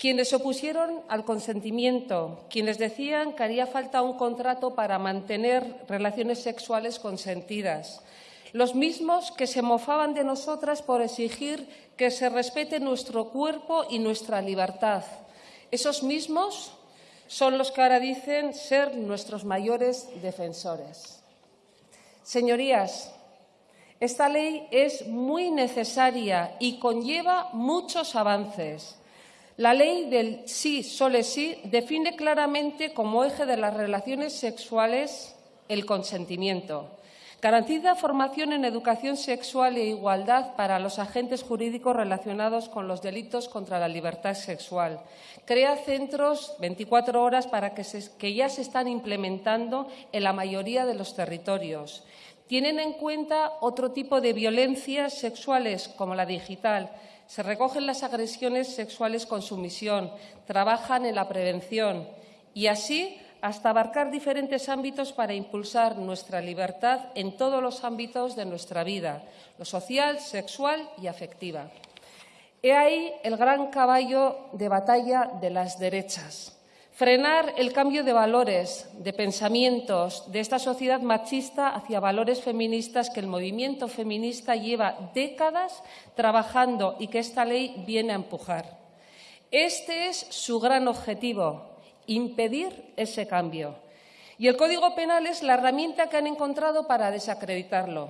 quienes se opusieron al consentimiento, quienes decían que haría falta un contrato para mantener relaciones sexuales consentidas, los mismos que se mofaban de nosotras por exigir que se respete nuestro cuerpo y nuestra libertad. Esos mismos son los que ahora dicen ser nuestros mayores defensores. Señorías, esta ley es muy necesaria y conlleva muchos avances. La ley del sí, solo sí, define claramente como eje de las relaciones sexuales el consentimiento. Garantiza formación en educación sexual e igualdad para los agentes jurídicos relacionados con los delitos contra la libertad sexual. Crea centros 24 horas para que, que ya se están implementando en la mayoría de los territorios. Tienen en cuenta otro tipo de violencias sexuales, como la digital. Se recogen las agresiones sexuales con sumisión, trabajan en la prevención y así hasta abarcar diferentes ámbitos para impulsar nuestra libertad en todos los ámbitos de nuestra vida, lo social, sexual y afectiva. He ahí el gran caballo de batalla de las derechas. Frenar el cambio de valores, de pensamientos de esta sociedad machista hacia valores feministas que el movimiento feminista lleva décadas trabajando y que esta ley viene a empujar. Este es su gran objetivo, impedir ese cambio. Y el Código Penal es la herramienta que han encontrado para desacreditarlo.